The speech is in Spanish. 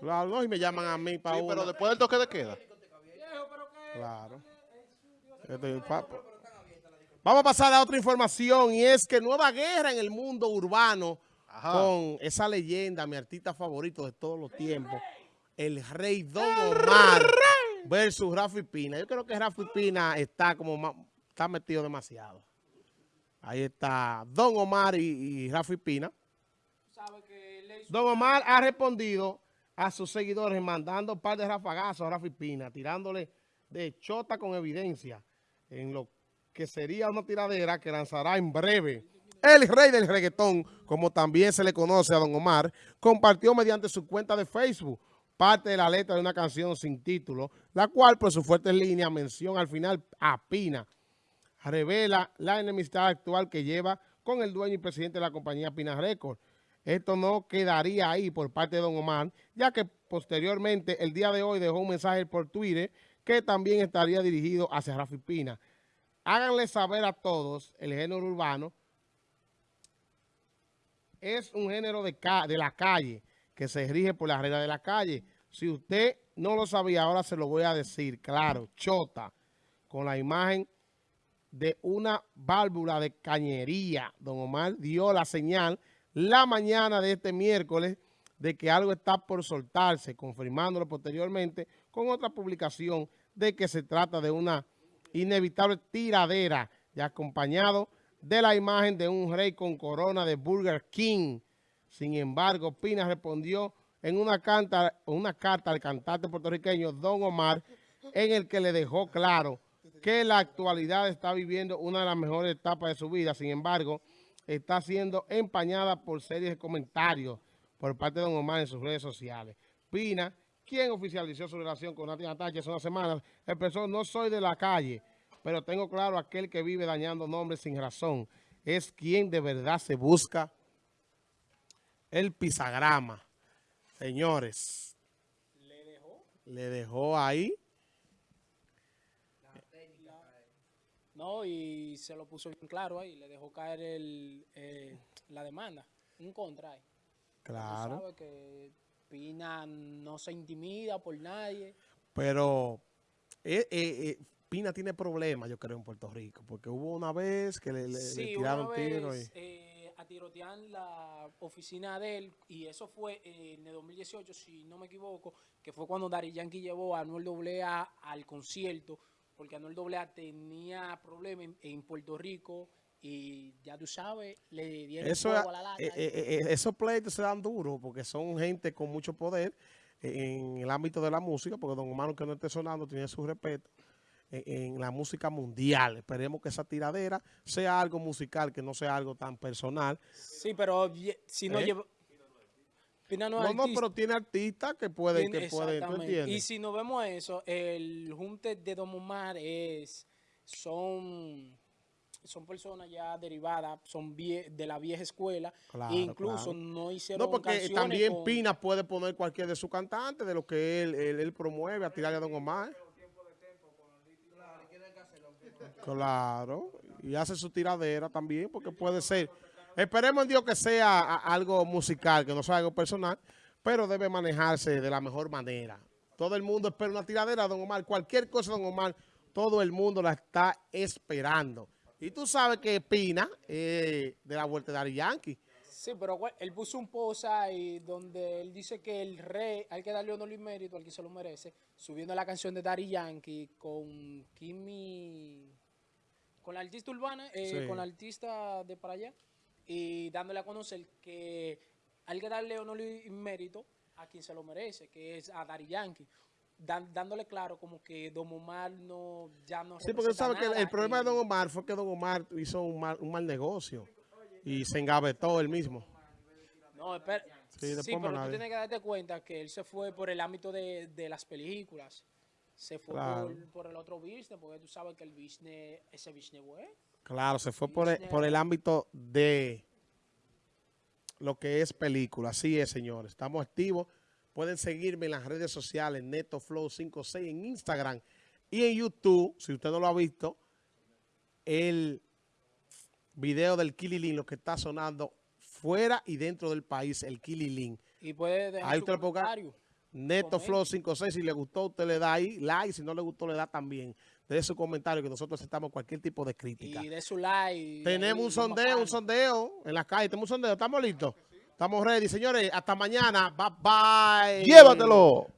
Claro, no, y me llaman a mí para Sí, pero después del toque de queda. Claro. Este, Vamos a pasar a otra información y es que nueva guerra en el mundo urbano Ajá. con esa leyenda, mi artista favorito de todos los tiempos, el rey Don Omar versus Rafi Pina. Yo creo que Rafi Pina está como está metido demasiado. Ahí está Don Omar y, y Rafi Pina. Don Omar ha respondido a sus seguidores mandando un par de rafagazos a Rafi Pina, tirándole de chota con evidencia en lo que sería una tiradera que lanzará en breve. El rey del reggaetón, como también se le conoce a Don Omar, compartió mediante su cuenta de Facebook parte de la letra de una canción sin título, la cual por su fuerte línea mención al final a Pina revela la enemistad actual que lleva con el dueño y presidente de la compañía Pina Records. Esto no quedaría ahí por parte de Don Omar, ya que posteriormente, el día de hoy, dejó un mensaje por Twitter que también estaría dirigido hacia Rafi Pina. Háganle saber a todos, el género urbano es un género de, la calle, que se rige por la regla de la calle. Si usted no lo sabía, ahora se lo voy a decir, claro, chota, con la imagen de una válvula de cañería. Don Omar dio la señal la mañana de este miércoles de que algo está por soltarse, confirmándolo posteriormente con otra publicación de que se trata de una inevitable tiradera y acompañado de la imagen de un rey con corona de Burger King. Sin embargo, Pina respondió en una, canta, una carta al cantante puertorriqueño Don Omar en el que le dejó claro que la actualidad está viviendo una de las mejores etapas de su vida. Sin embargo, está siendo empañada por series de comentarios por parte de Don Omar en sus redes sociales. Pina, quien oficializó su relación con Nati Natacha hace unas semanas, expresó, no soy de la calle, pero tengo claro aquel que vive dañando nombres sin razón. Es quien de verdad se busca el pisagrama. Señores, le dejó ahí. No, y se lo puso bien claro ahí, le dejó caer el, eh, la demanda, un contra ahí. Claro. que Pina no se intimida por nadie. Pero eh, eh, eh, Pina tiene problemas, yo creo, en Puerto Rico. Porque hubo una vez que le, le- le sí, tiraron una tiro. Y, eh, a tirotear la oficina de él, y eso fue en el 2018, si no me equivoco, que fue cuando Dari Yankee llevó a Anuel AA al concierto, porque Anuel AA tenía problemas en, en Puerto Rico, y ya tú sabes, le dieron eso, a la lata. eh, eh, eh, esos pleitos se dan duros porque son gente con mucho poder en el ámbito de la música, porque Don Omar, que no esté sonando, tiene su respeto en, la música mundial. Esperemos que esa tiradera sea algo musical, que no sea algo tan personal. Sí, pero si no ¿Eh? lleva... Pina no No, pero tiene artistas que pueden, que pueden, ¿tú entiendes? Y si nos vemos eso, el junte de Don Omar es, son, son personas ya derivadas, son vie- de la vieja escuela, Claro, e incluso claro. no hicieron No, porque canciones también con- Pina puede poner cualquier de sus cantantes, de lo que él, él, él promueve a tirarle a Don Omar. Claro, y hace su tiradera también, porque puede ser. Esperemos en Dios que sea algo musical, que no sea algo personal, pero debe manejarse de la mejor manera. Todo el mundo espera una tiradera de Don Omar, cualquier cosa Don Omar, todo el mundo la está esperando. Y tú sabes que Pina, eh, de la vuelta de Ari Yankee, Sí, pero él puso un post ahí donde él dice que el rey, hay que darle honor y mérito al que se lo merece, subiendo la canción de Daddy Yankee con Kimi, con la artista urbana, eh, Sí. con la artista de para allá, y dándole a conocer que hay que darle honor y mérito a quien se lo merece, que es a Daddy Yankee. Dan- dándole claro como que Don Omar no, ya no Sí, porque sabes que el, problema de Don Omar fue que Don Omar hizo un mal, un mal negocio y se engavetó él mismo. No, espera. Sí, pero tú tienes que darte cuenta que él se fue por el ámbito de, de las películas. Se fue Claro. por, por el otro business, porque tú sabes que el business, ese business bueno. Claro, se fue por el, por el ámbito de lo que es película. Así es, señores. Estamos activos. Pueden seguirme en las redes sociales, NetoFlow56 en Instagram y en YouTube, si usted no lo ha visto, el video del Kililin, lo que está sonando fuera y dentro del país, el Kililin. Y puede dejar Ahí su comentario. Neto. Flow 56, si le gustó, usted le da ahí like, si no le gustó, le da también. De su comentario, que nosotros aceptamos cualquier tipo de crítica. Y de su like. Tenemos un sondeo, un sondeo en la calle. Tenemos un sondeo, ¿estamos listos? Estamos ready, señores. Hasta mañana. Bye bye. Llévatelo.